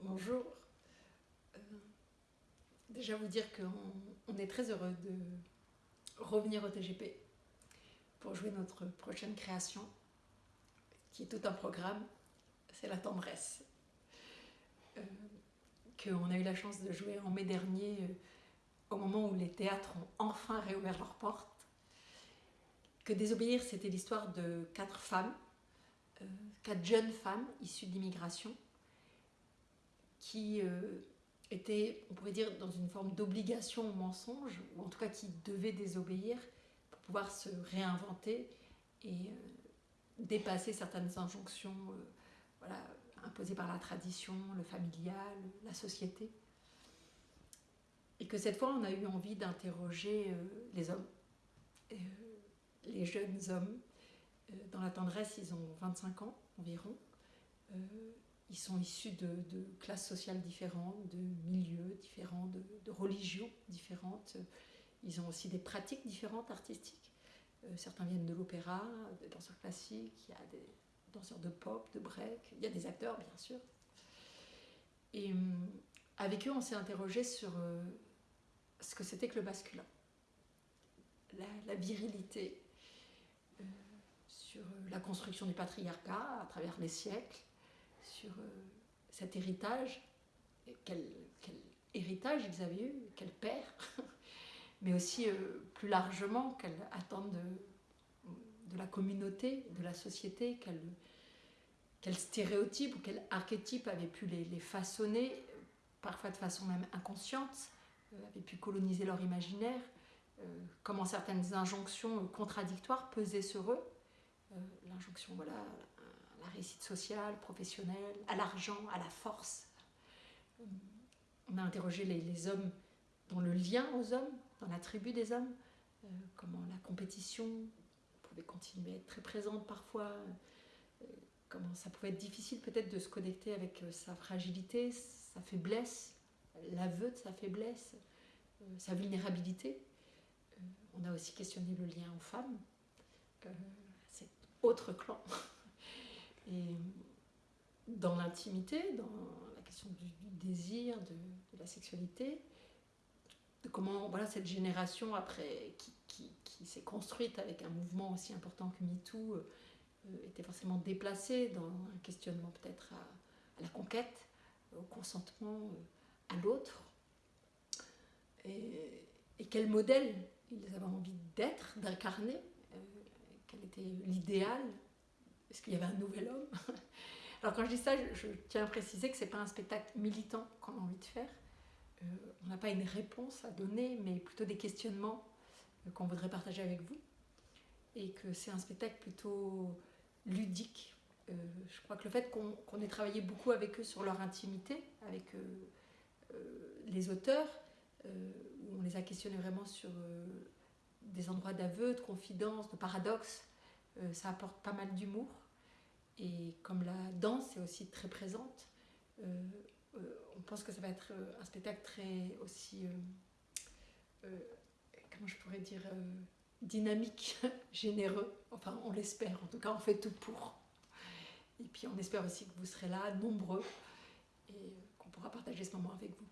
Bonjour. Euh, déjà vous dire qu'on est très heureux de revenir au TGP pour jouer notre prochaine création, qui est tout un programme, c'est la tendresse. Euh, qu'on a eu la chance de jouer en mai dernier, euh, au moment où les théâtres ont enfin réouvert leurs portes. Que Désobéir, c'était l'histoire de quatre femmes, quatre jeunes femmes issues d'immigration, qui euh, était, on pourrait dire, dans une forme d'obligation au mensonge, ou en tout cas qui devait désobéir pour pouvoir se réinventer et euh, dépasser certaines injonctions euh, voilà, imposées par la tradition, le familial, la société. Et que cette fois, on a eu envie d'interroger les hommes, les jeunes hommes. dans la tendresse, ils ont 25 ans environ ils sont issus de, classes sociales différentes, de milieux différents, de, religions différentes. Ils ont aussi des pratiques différentes artistiques. Euh, certains viennent de l'opéra, des danseurs classiques, il y a des danseurs de pop, de break, il y a des acteurs bien sûr. Et euh, avec eux, on s'est interrogé sur euh, ce que c'était que le masculin, la, virilité, sur la construction du patriarcat à travers les siècles, sur euh, cet héritage, quel, héritage ils avaient eu, quel père, mais aussi euh, plus largement quelle attente de, de, la communauté, de la société, quel, quel stéréotype ou quel archétype avait pu les, façonner, parfois de façon même inconsciente, euh, avait pu coloniser leur imaginaire, comment certaines injonctions contradictoires pesaient sur eux. L'injonction, voilà, la réussite sociale, professionnelle, à l'argent, à la force. On a interrogé les, hommes dans le lien aux hommes, dans la tribu des hommes, euh, comment la compétition pouvait continuer à être très présente parfois, euh, comment ça pouvait être difficile peut-être de se connecter avec euh, sa fragilité, sa faiblesse, l'aveu de sa faiblesse, sa vulnérabilité. on a aussi questionné le lien aux femmes, c'est autre clan. Et dans l'intimité, dans la question du, désir, de, la sexualité, de comment voilà, cette génération après qui, s'est construite avec un mouvement aussi important que MeToo euh, était forcément déplacée dans un questionnement peut-être à, la conquête, au consentement, euh, à l'autre. Et, quel modèle ils avaient envie d'être, d'incarner, euh, quel était l'idéal est-ce qu'il y avait un nouvel homme Alors quand je dis ça, je, tiens à préciser que ce n'est pas un spectacle militant qu'on a envie de faire. Euh, on n'a pas une réponse à donner, mais plutôt des questionnements euh, qu'on voudrait partager avec vous. Et que c'est un spectacle plutôt ludique. Euh, je crois que le fait qu'on ait travaillé beaucoup avec eux sur leur intimité, avec les auteurs, où on les a questionnés vraiment sur des endroits d'aveu, de confidence, de paradoxe, ça apporte pas mal d'humour. Et comme la danse est aussi très présente, euh, euh, on pense que ça va être euh, un spectacle très aussi, comment je pourrais dire, dynamique, généreux. Enfin, on l'espère, en tout cas, on fait tout pour. Et puis, on espère aussi que vous serez là, nombreux, et qu'on pourra partager ce moment avec vous.